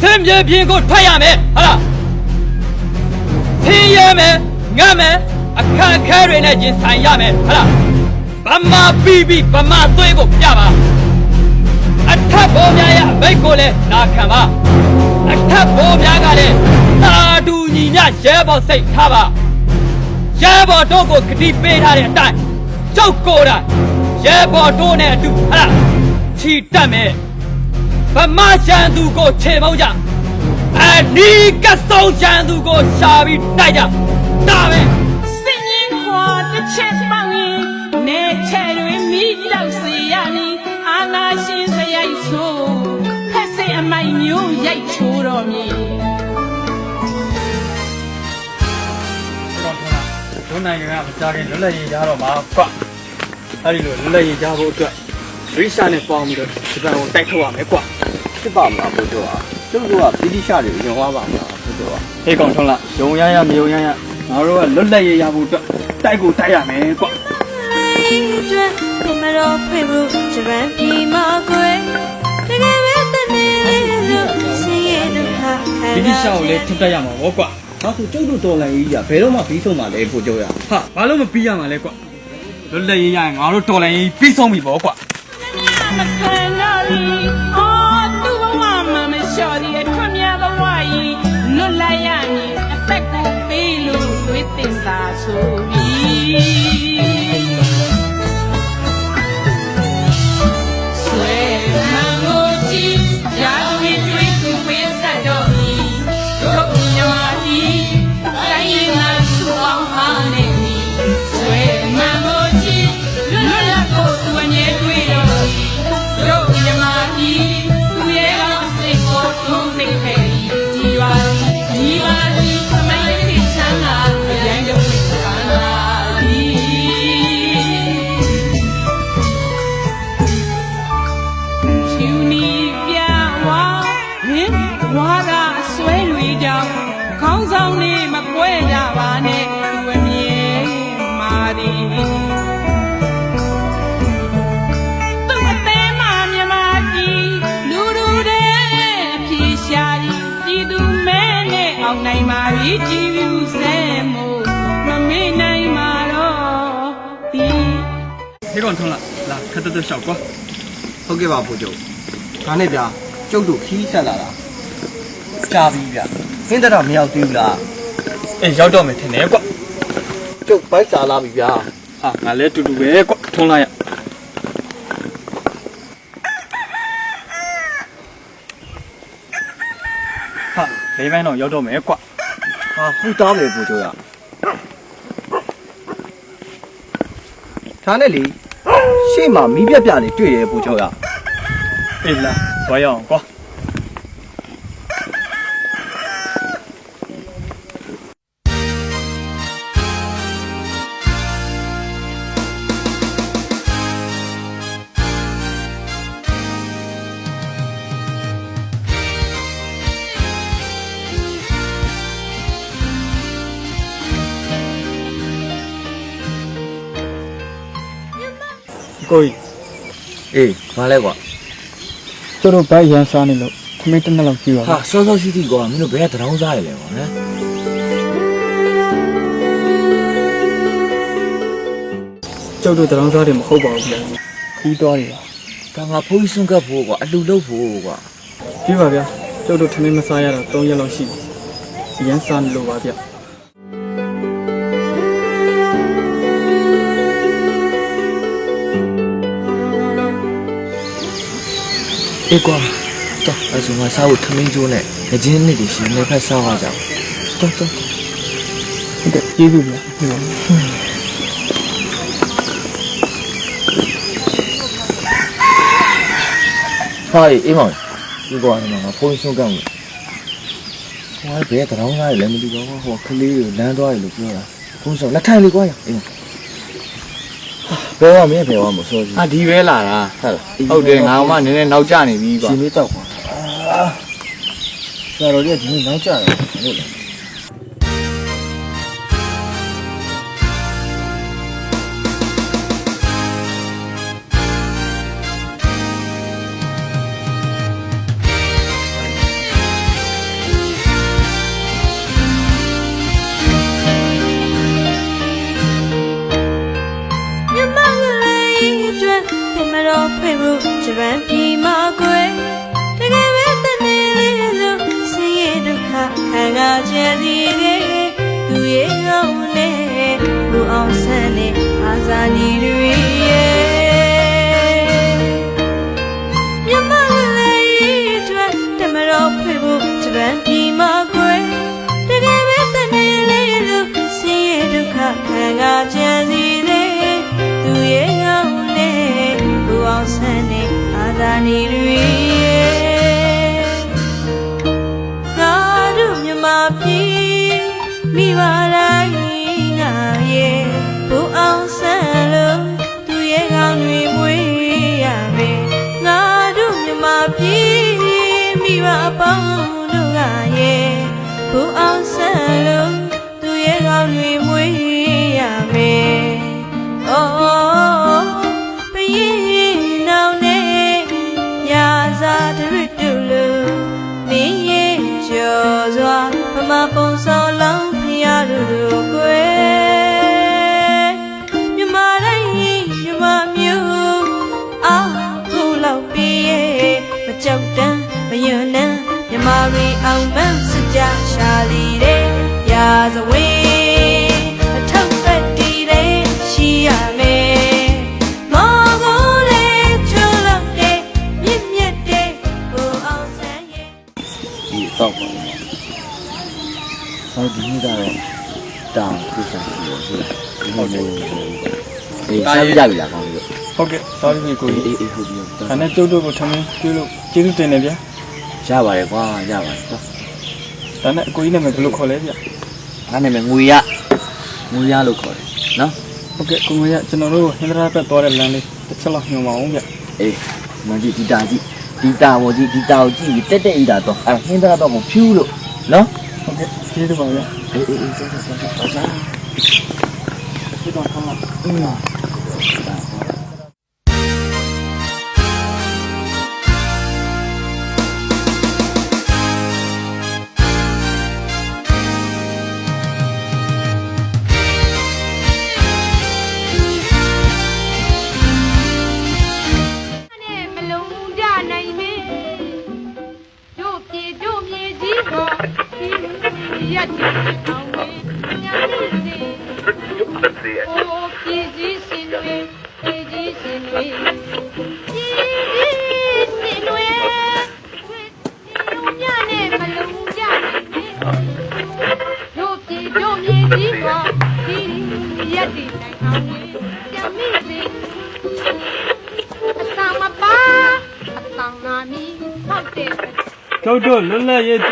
စင်ပြေပြင်းကိုထွက်ရမယ်ဟာလားဆင်းရဲမယ်ငတ်မယ်အခက်အခဲတွေနဲ့ရင်ဆိုင်ရမယ်ဟာလားဗမာပြီးပြီးဗမာသွေးကိုပြပါအထက်ဘောများရဲ့အဘိတ်ကိုလည်းနာခံပါအထက်ဘောများကလည်းသာဒူညီညရဲဘော်စိတ်ထားပါရဲဘော်တို့ကိုဂတိပေးထားတဲ့အတိုင်းကျုပ်ကိုယ်တိုင်ရဲဘော်တို့နဲ့အတူဟာလားချီတက်မယ် ဗမာချန်သူကိုခြေမုံကြအနီးကဆုံးချန်သူကိုရှာပြီးတိုက်ကြဒါပဲစင်ရင်ခွာတစ်ချက်ပေါင်းရင်နေချဲတွေမိတောက်စီရမည်အာနာရှင်စရိုက်ဆိုးဖက်စစ်အမိုက်မျိုးရိုက်ချိုးတော်မည်ဒုနိုင်ငံကမကြခင်လွတ်လပ်ရေးရတော့မှာကွအဲ့ဒီလိုလွတ်လပ်ရေးရဖို့အတွက် ရိရှာနဲ့ပေါင်းပြီးတော့ဂျပန်ကိုတိုက်ထုတ်ရမယ်ကွာဖြစ်ပါမလားဘုရားကသူတို့ကဗြိတိရှာတွေဝင်သွားပါမလားဘုရားဟေးကောင်ထုံးလားယုံရရမယုံရရငါတို့ကလွတ်လပ်ရရဖို့အတွက်တိုက်ကိုတိုက်ရမယ်ကွာအတွက်ကမရောဖွင့်ဖို့ဂျပန်ပြည်မှာကိုယ်တကယ်ပဲတနေလို့ဆင်းရဲဒုက္ခခံရဗြိတိရှာကိုလည်းထုတ်တိုက်ရမှာပေါ့ကွာဘာလို့ကျုပ်တို့တော်လိုင်းကြီးကဘယ်တော့မှပြီးဆုံးမှာလဲဘုရားဟာဘာလို့မပြီးရမှာလဲကွာလွတ်လပ်ရရငါတို့တော်လိုင်းကြီးပြီးဆုံးပြီပေါ့ကွာ မခံတော့ဘူးအော်သူ့ဘဝမှာမလျှော်ဒီအထွတ်များဘဝကြီးလွတ်လိုက်ရမည်အသက်ကိုပေးလို့ဝိသစ္စာဆိုပြီး အောင်နိုင်ပါပြီကြည်လူစဲမို့မမေ့နိုင်ပါတော့ဒီဟေးကောင်ထုံးလားလာခက်တက်တက်လျှောက်ကွာဟုတ်ကဲ့ပါဘုကျော်ဒါနဲ့ဗျာကျုပ်တို့ခီးဆက်လာတာကြာပြီဗျာဟင်းတော့မရောက်သေးဘူးလားအေးရောက်တော့မယ်ထင်တယ်ကွကျုပ်ဘိုက်စားလာပြီဗျာဟာငါလည်းတူတူပဲကွထုံးလိုက်ရ ဘေးပန်းတော့ရောက်တော့မယ်ကွဟာပူတားမယ်ပူကြရထားနဲ့လေရှေ့မှာမီးပြက်ပြက်လေးတွေ့ရပူကြရအေးလားဘာရောက်ကွာ ကိုကြီးအေးမလဲကွာတို့တို့ဘိုက်ရန်စားနေလို့ခမင်းတစ်နှစ်လောက်ကြည့်ပါဟာစောစောရှိသေးကွာမင်းတို့ဘယ်ကတရောင်းစားရလဲကွာဟမ်ကျုပ်တို့တရောင်းစားတယ်မဟုတ်ပါဘူးဗျာခီးသွားတယ်ဒါငါဖိုးကြီးစွန့်ကပ်ဖို့ကွာအလူလုပ်ဖို့ကွာကြည့်ပါဗျာကျုပ်တို့ထမင်းမစားရတော့3ရက်လောက်ရှိပြီရန်စားနေလို့ပါဗျ အေးကွာတော့အဲ့ဆိုငါစားဖို့ထမင်းကျိုးနဲ့ငကြင်းနှစ်တွေရှင်နေဖက်စားပါကြတော့တော့ဟုတ်ကဲ့ကျေးဇူးဗျာဟုတ်ပါဘူးဟာအေးမောင်ဒီကွာဒီမှာငါဖိုးကြီးစွန့်ကပ်မယ်ဟိုဘယ်ကတရောင်းစားရလဲမသိပါဘူးဟိုကလေးကိုလမ်းသွားရလို့ပြောတာဘုန်းဆောင်လက်ထိုင်လေးကွာအေးဘ ယ်ဝမင်းဘယ်ဝမဆိုစီအာဒီပဲလာတာဟုတ်လားဟုတ်တယ်ငါမှနည်းနည်းနောက်ကျနေပြီကွာရှင်လေးတောက်ကွာအာဆရာတော်ကြီးကဒီနေ့နောက်ကျတယ်ဟု တ်လားဖို့ဂျပန်ပြည်မှာကွယ်တကယ်ပဲတနေလေးလို့ဆင်းရဲဒုက္ခခံစားကြစီတဲ့သူရဲ့ကောင်းနဲ့ဘူအောင်ဆန်းနဲ့အာဇာနည်တွေရဲ့မြမလေးအတွက်တမတော်ဖွေဖို့ဂျပန်ပြည်မှာကွယ်တကယ်ပဲတနေလေးလို့ဆင်းရဲဒုက္ခခံစားကြစီ အောင်ဆန်းနဲ့အာဇာနည်တွေ အောင်မန်းစကြရှာလီတဲ့ရာဇဝေးအထောက်ဖက်တီးတဲ့ရှိရမယ်မော်ကိုလေးချွလို့တဲ့မြင့်မြတ်တဲ့ဘူအောင်ဆန်းရဲ့ဒီတော့ပါမယ်ဟောဒီနေ့ကတော့တောင်းပြစားရှိရဆိုဒီနေ့လေးအေးစားကြပြီလားကောင်းပြီဟုတ်ကဲ့ sorry ပြီကိုအေးကြီးအေးဟုတ်ပြီဒါနဲ့ကျုပ်တို့ကိုထမင်းကျွေးလို့ကျေးဇူးတင်တယ်ဗျာ ရပါတယ်ကွာရပါတယ်ကွာဒါနဲ့အကိုကြီးနာမည်ဘယ်လိုခေါ်လဲဗျာငါနာမည်ငွေရငွေရလို့ခေါ်တယ်နော်ဟုတ်ကဲ့ကိုမရကျွန်တော်တို့ဟင်္ဒရာဘက်သွားတဲ့လမ်းလေးတစ်ချက်လောက်ညွှန်ပါအောင်ဗျာအေးမကြည့်ဒီတာကြည့်ဒီတာဝကြီးဒီတာကိုကြည့်ပြီးတက်တက်ဤတာတော့အဲဟင်းသားတော့မဖြူးလို့နော်ဟုတ်ကဲ့ကျေးဇူးပါဗျာအေးအေးအေးဆက်ဆက်ဆက်ဆက်စားဒီတော့ဆောင်းလိုက်အင်း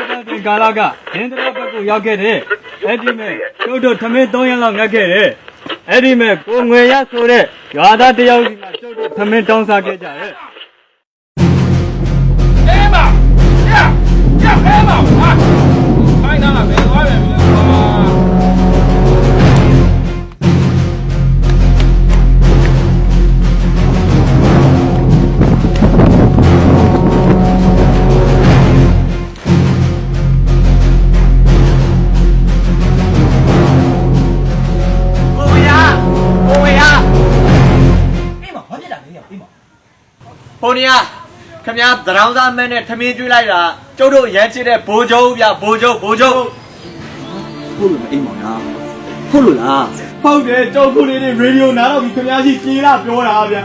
တ်လပ်ရေးဒေသတင်ကာလကဒင်းတရဘက်ကိုရောက်ခဲ့တဲ့အဲ့ဒီမဲ့ကျုပ်တို့ထမင်း3ရက်လောက်ငတ်ခဲ့တယ်အဲ့ဒီမဲ့ကိုငွေရဆိုတဲ့ရွာသားတယောက်စီမှာကျုပ်တို့ထမင်းတောင်းစားခဲ့ကြတယ်အေးမရရအဲမ ဟိုနေရခမရသရောင်းသားမန်းနဲ့ထမင်းကျွေးလိုက်တာကျုပ်တို့ရမ်းချစ်တဲ့ဘိုးကျုပ်ဗျဘိုးကျုပ်ဘိုးကျုပ်ဟုတ်လို့အေးမောင်လားဟုတ်လို့လားဟုတ်တယ်ကျုပ်ခုလေးတွေရေဒီယိုနားတော့ပြီးခင်ဗျားကြီးပြေးလာပြောတာဗျာ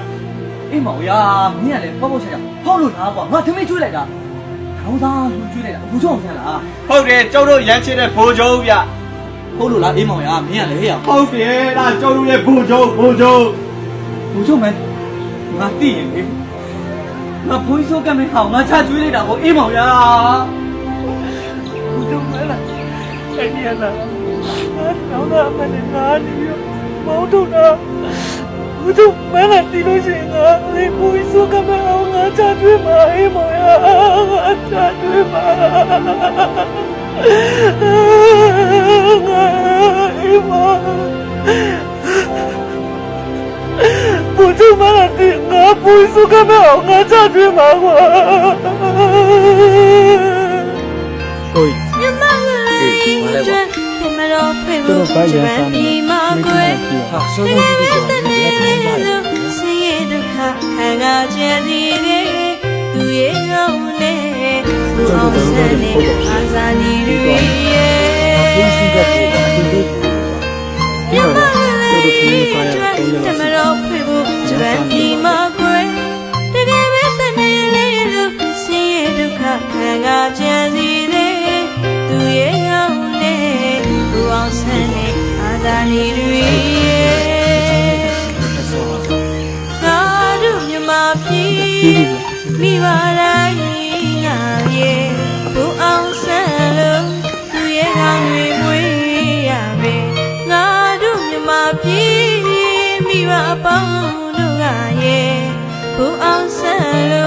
အေးမောင်ရာမင်းကလည်းပေါ့ပေါ့ချာချာဟုတ်လို့လားကွာငါသမီးကျွေးလိုက်တာခေါင်းသားလူကျွေးလိုက်တာဘူးကြောင့်ဆန်းလားဟုတ်တယ်ကျုပ်တို့ရမ်းချစ်တဲ့ဘိုးကျုပ်ဗျဟုတ်လို့လားအေးမောင်ရာမင်းကလည်းဟဲ့ရဟုတ်တယ်ဒါကျုပ်တို့ရဲ့ဘိုးချုပ်ဘိုးချုပ်ဘူးကြောင့်မင်းငါသိရင်လေ ငါဘွေးစိုးကမ်းမဟောင်းငါချကျွေးလိုက်တာကိုအေးမောင်ရာဘူးကြောင့်မလားအဲ့ဒီလားနောင်တော့အမနဲ့ငါနေပြီးမောင်းထုတ်တာဘူးတို့မင်းလည်းတီးလို့ရှိရင်ငါလေဘူးစုကမအောင်ငါချကျွေးပါအေးမောင်ရငါချကျွေးပါငါအေးမောင် 我就买了的，我不会说干嘛，我家去买我。对。你买了一卷，你买了陪我共着买匹马归，你买了的你买了，是也都看看我家的的，都也有嘞，不好看的，阿萨尼的耶。你买了一卷，你买了陪。 တွေရဲ့ဘုန်းကြီးကအတူတူမြမလေးတမတော်ဖေဖို့ဂျပန်ပြည်မှာကွယ်တကယ်ပဲတနေ့လေးလို့ဆင်းရဲဒုက္ခခံစားကြစီလေသူရဲ့ကောင်းနဲ့ဘူအောင်ဆန်းနဲ့အာသာနေတွေငါတို့မြမပြည်မိဘတို အော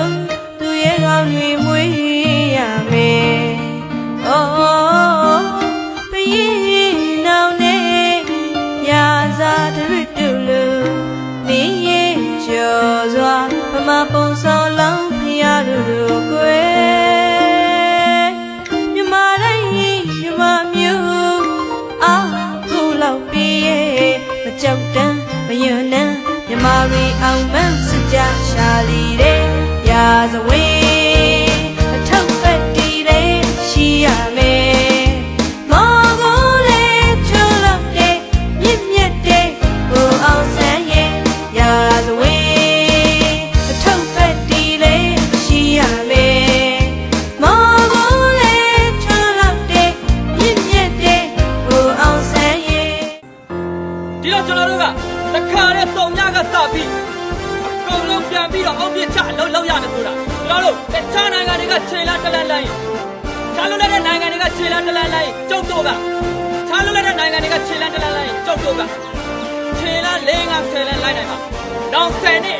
ရာဇဝ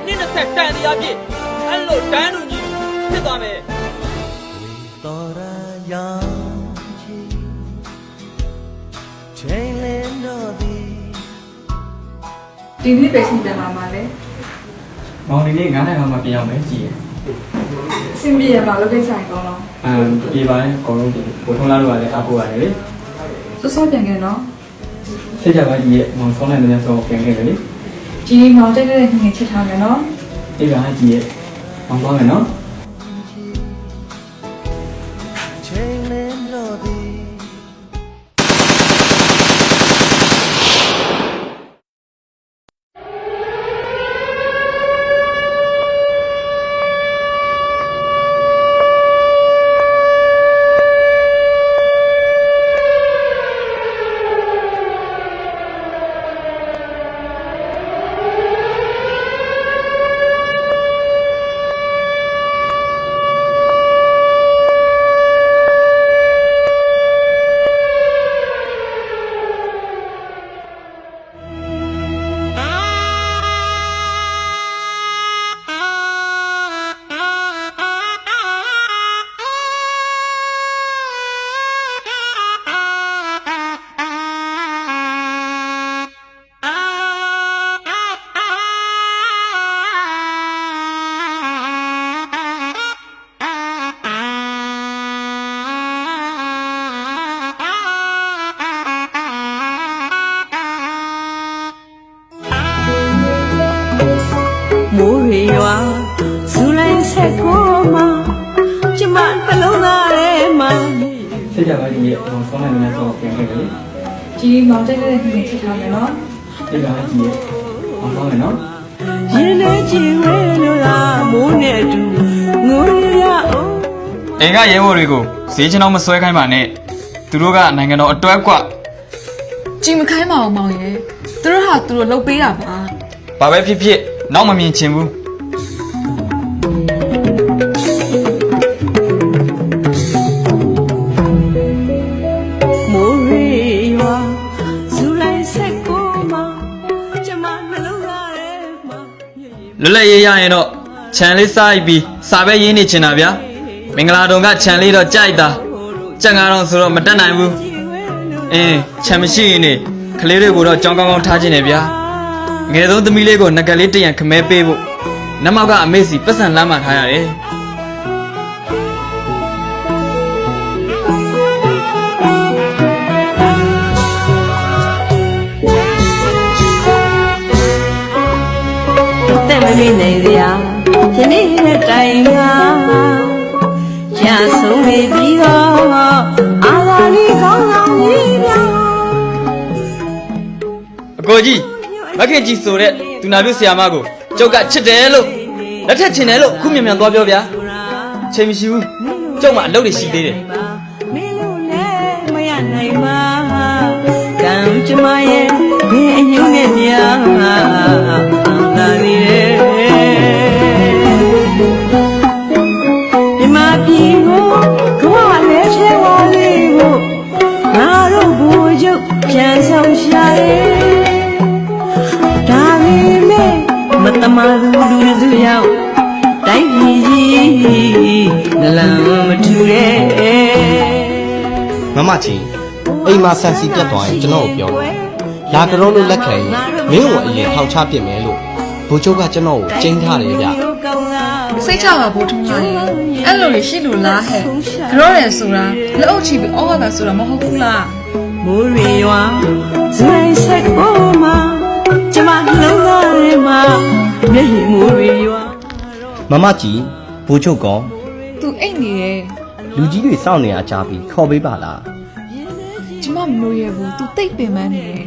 နှစ်အနည်း20တန်တရားပြည့်အဲ့လိုတန်းတူကြီးဖြစ်သွားမယ်တော်ရရောင်ချီချိန်လင်းတော့သည်ဒီနေ့ပဲရှင်ပြန်လာမှာလေမောင်ဒီနေ့9နိုင်မှပြန်အောင်မယ်ကြည်ရအဆင်ပြေရမှာလုပ်ကိစ္စရင်ကောင်းတော့အမ်ဒီပိုင်းအကုန်လုံးဒီဘိုးထုံးလာလို့ရတယ်အဖို့ရတယ်လေစောစောပြန်ခဲ့နော်စိတ်ကြပါကြည်ရမောင်ဆုံးနိုင်တဲ့ဆုံးပြန်ခဲ့တယ်လေ ကြီးမောင်တက်တဲ့ငငယ်ချက်ထားမယ်နော်ဒီကကြည်ရမောင်သွားမယ်နော်ချိန် ကျမနှလုံးသားထဲမှာစိတ်ကြပါကြည်ရမောင်ဆုံးနိုင်တဲ့ဆုံးပြန်ခဲ့တယ်လေကြီးမောင်တက်တဲ့ငငယ်ချက်ထားမယ်နော်ဒီကကြည်ရမောင်သွားမယ်နော်ရင်ထဲချီဝဲလို့လားမိုးနဲ့အတူငိုရအောင်အိမ်ကရဲဘော်တွေကိုဈေးချင်းတော့မဆွဲခိုင်းပါနဲ့သူတို့ကနိုင်ငံတော်အတွက်ကကြည်မခိုင်းပါအောင်မောင်ရဲ့သူတို့ဟာသူတို့လှုပ်ပေးတာပါဘာပဲဖြစ်ဖြစ်နောက်မမြင်ချင်ဘူး လုံးသားထဲမှာလွတ်လပ်ရေးရရင်တော့ခြံလေးစားပြီးစာပဲရင်းနေချင်တာဗျာမင်္ဂလာတုံကခြံလေးတော့ကြိုက်တာကြက်ငါတော့ဆိုတော့မတက်နိုင်ဘူးအင်းခြံမရှိရင်နေကလေးတွေကိုတော့ကြောင်းကောင်းကောင်းထားခြင်းနဲ့ဗျာငယ်ဆုံးသမီးလေးကိုငကလေးတရံခမဲပေးဖို့နမောက်ကအမေစီပတ်စံလမ်းမှထားရတယ် အသက်မမေ့နိုင်စရာယနေ့နဲ့တိုင်ကရရဆုံးနေပြီးတော့အာသာလီကောင်းဆောင်ကြီးပြောင်းအကိုကြီးမခင်ကြီးဆိုတဲ့သူနာပြုဆရာမကိုကျုပ်ကချစ်တယ်လို့လက်ထက်ချင်တယ်လို့ခုမြန်မြန်သွားပြောဗျာချိန်မရှိဘူးကျုပ်မှအလုပ်တွေရှိသေးတယ်မင်းတို့လည်းမရနိုင်ပါကံကြမရဲ့ဘယ်အညုံနဲ့များ ဒါပေမဲ့မတမာသူလူသူရောက်တိုင်းပြည်ကြီးနလန်မထူတဲ့မမကြီးအိမ်မှာဆန်စီပြတ်သွားရင်ကျွန်တော်ကိုပြောတယ်လာကြတော့လို့လက်ခံရင်မင်းကိုအရင်ထောက်ချပစ်မယ်လို့ဘိုးချုပ်ကကျွန်တော်ကိုကျင်းထားတယ်ဗျစိတ်ချပါဘိုးထုံးကြီးအဲ့လိုရရှိလို့လားဟဲ့ကြောရဲဆိုတာလက်အုပ်ချပြီးအောက်ဟာတာဆိုတာမဟုတ်ဘူးလားမိုးရွေ ရွာဇွဲဆက်ကိုမှာကျမနှလုံးသားထဲမှာမျက်ရည်မိုးရွေရွာမမကြီးဘိုးချုပ်ကောသူအိတ်နေတယ်လူကြီးတွေစောင့်နေရကြပြီခေါ်ပေးပါလားကျမမလို့ရဘူးသူတိတ်ပင်ပန်းနေတယ်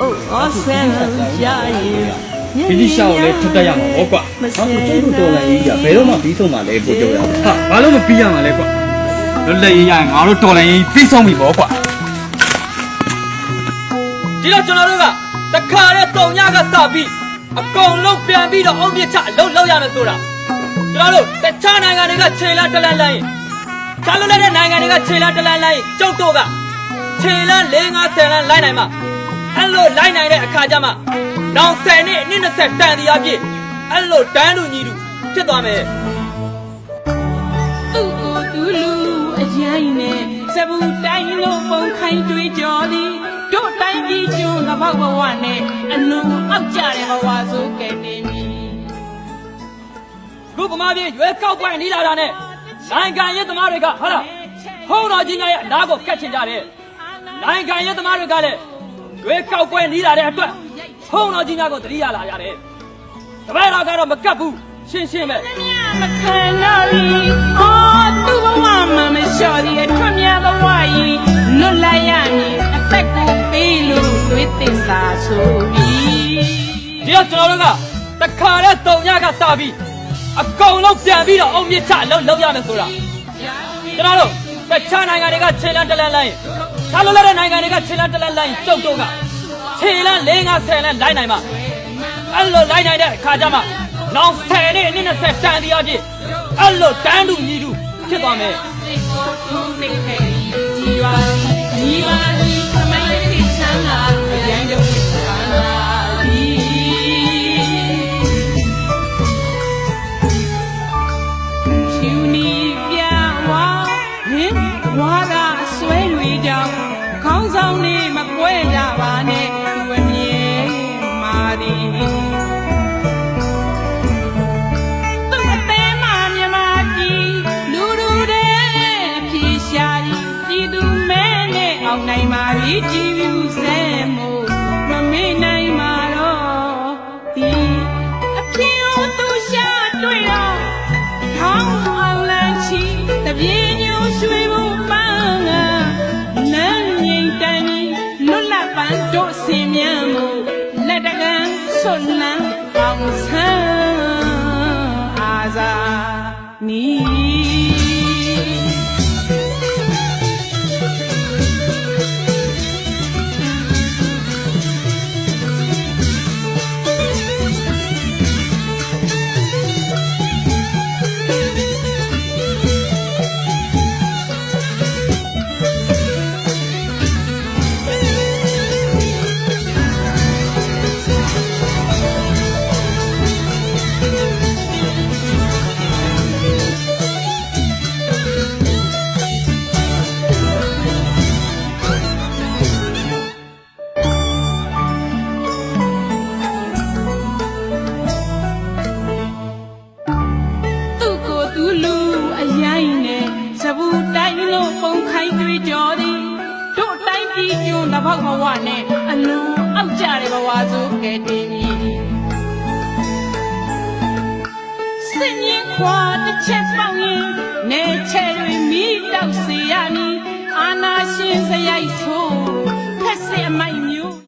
အိုးအော်ဆန်ရရင်ဒီဒီရှောင်းကိုလည်းထပ်တက်ရမှာပေါ့ကွာဟာကိုကျုပ်တို့တော်လိုင်းကြီးကဘယ်တော့မှပြီးဆုံးမှလည်းပို့ကြရအောင်ဟာဘာလို့မပြီးရမှာလဲကွာလွတ်လပ်ရေးရရင်ငါတို့တော်လိုင်းရေးပြီးဆုံးပြီပေါ့ကွာ ဒီတော့ကျွန်တော်တို့ကတခါတဲ့တုံညကစပြီးအကုန်လုံးပြန်ပြီးတော့အုံပြစ်ချအလုံးလောက်ရမယ်ဆိုတာကျွန်တော်တို့တခြားနိုင်ငံတွေကခြေလန်းတလန်းလိုင်းချားလွတ်လပ်တဲ့နိုင်ငံတွေကခြေလန်းတလန်းလိုင်းကျုပ်တို့ကခြေလန်း၄50လန်းလိုက်နိုင်မှာအဲ့လိုလိုက်နိုင်တဲ့အခါကျမှနောက်10နှစ်အနည်း20တန်တရားပြည့်အဲ့လိုတန်းလူညီလူဖြစ်သွားမယ်သူ့ကိုသူလူအရင်နဲ့စပူတိုင်းလုံးပုံခိုင်းတွေးကြော်သည် တို့တိုင်းပြည်ကျွန်းငပောက်ဘဝနဲ့အလုံးအောက်ကြတဲ့ဘဝဆိုကဲ့တင်ပြီခုဗမာပြည်ရွေးကောက်ပွဲနေလာတာနဲ့နိုင်ငံရေးသမားတွေကဟာလားဟုံးတော်ကြီးများရဲ့အနာကိုကတ်ချင်ကြတယ်နိုင်ငံရေးသမားတွေကလည်းရွေးကောက်ပွဲနေလာတဲ့အတွက်ဟုံးတော်ကြီးများကိုတတိယလာရတယ်တပည့်တော်ကတော့မကတ်ဘူးရှင်းရှင်းပဲမခံတော့ဘူးအော်သူ့ဘဝမှာမလျှော်သေးထွတ်မြတ်ဘဝကြီးလွတ်လိုက် ဆိုပြီးဒီတော့ကျွန်တော်တို့ကတခါတဲ့တုံညကစပြီးအကုန်လုံးပြန်ပြီးတော့အုံမြစ်ချအလုံးလုံးရမယ်ဆိုတာကျွန်တော်တို့တခြားနိုင်ငံတွေကခြေလန်းတလန်းလိုင်းခြားလို့လည်းတဲ့နိုင်ငံတွေကခြေလန်းတလန်းလိုင်းကျုပ်တို့ကခြေလန်း၄50လန်းလိုက်နိုင်မှာအဲ့လိုလိုက်နိုင်တဲ့အခါကျမှနောက်10နဲ့20တန်တရားပြည့်အဲ့လိုတန်းတူညီတူဖြစ်သွားမယ်စိ င်ဝါသာဆွဲတွေကြောင့်ခေါင်းဆောင်နေမကွဲကြ ကန်ဆွ